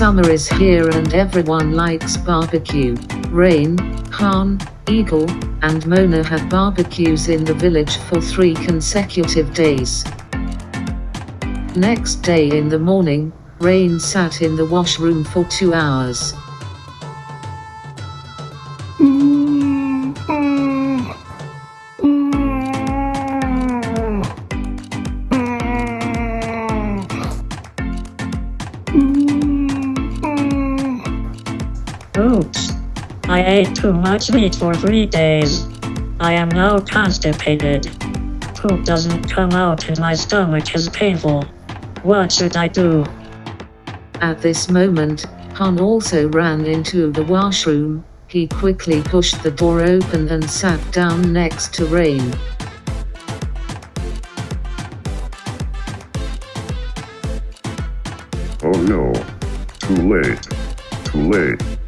Summer is here and everyone likes barbecue. Rain, Khan, Eagle, and Mona had barbecues in the village for three consecutive days. Next day in the morning, Rain sat in the washroom for two hours. Oops. I ate too much meat for three days. I am now constipated. Poop doesn't come out and my stomach is painful. What should I do? At this moment, Han also ran into the washroom. He quickly pushed the door open and sat down next to Rain. Oh no. Too late. Too late.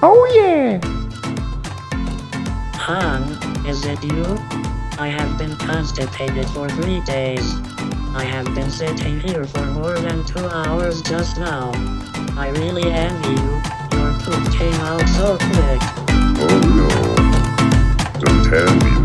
Oh yeah! Han, is it you? I have been constipated for three days. I have been sitting here for more than two hours just now. I really envy you. Your poop came out so quick. Oh no. Don't envy